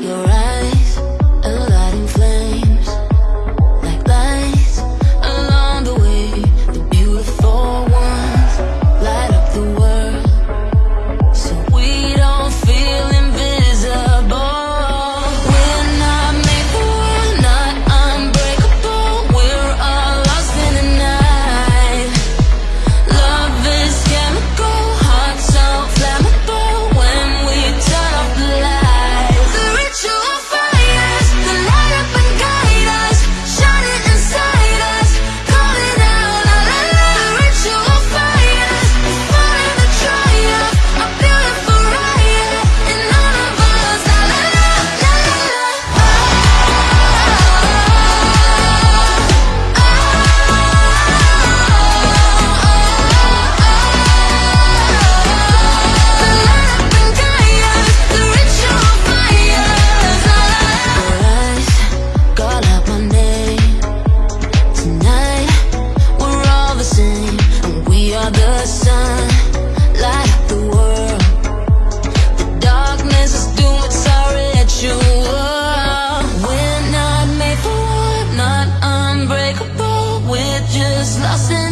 You're lost in